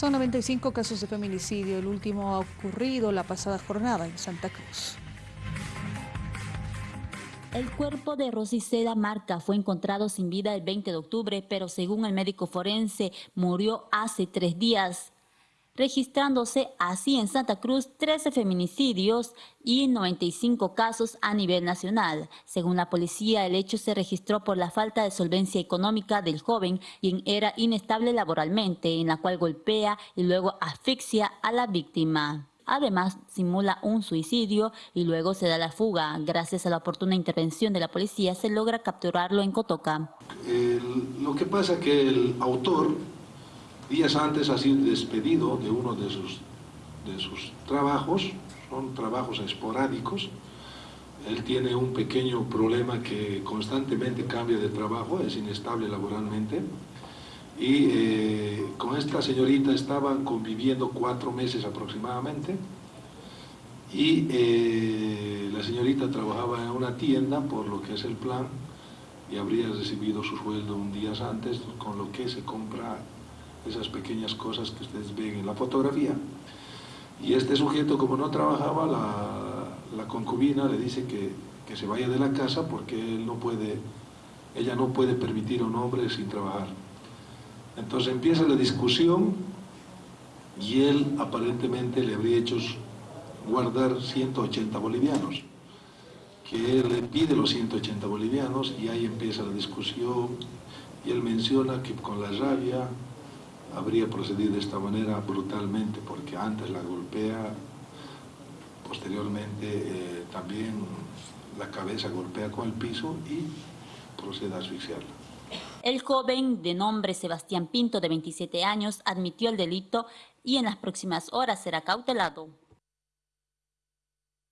Son 95 casos de feminicidio. El último ha ocurrido la pasada jornada en Santa Cruz. El cuerpo de Rosiceda Marca fue encontrado sin vida el 20 de octubre, pero según el médico forense, murió hace tres días registrándose así en Santa Cruz 13 feminicidios y 95 casos a nivel nacional. Según la policía, el hecho se registró por la falta de solvencia económica del joven, quien era inestable laboralmente, en la cual golpea y luego asfixia a la víctima. Además, simula un suicidio y luego se da la fuga. Gracias a la oportuna intervención de la policía, se logra capturarlo en Cotoca. lo que pasa que el autor Días antes ha sido despedido de uno de sus, de sus trabajos, son trabajos esporádicos. Él tiene un pequeño problema que constantemente cambia de trabajo, es inestable laboralmente. Y eh, con esta señorita estaban conviviendo cuatro meses aproximadamente. Y eh, la señorita trabajaba en una tienda, por lo que es el plan, y habría recibido su sueldo un día antes, con lo que se compra esas pequeñas cosas que ustedes ven en la fotografía. Y este sujeto, como no trabajaba, la, concubina le dice que, que, se vaya de la casa porque él no puede, ella no puede permitir a un hombre sin trabajar. Entonces empieza la discusión y él aparentemente le habría hecho guardar 180 bolivianos que él le pide los 180 bolivianos y ahí empieza la discusión y él menciona que con la rabia habría procedido de esta manera brutalmente, porque antes la golpea, posteriormente eh, también la cabeza golpea con el piso y procede a asfixiarla. El joven, de nombre Sebastián Pinto, de 27 años, admitió el delito y en las próximas horas será cautelado.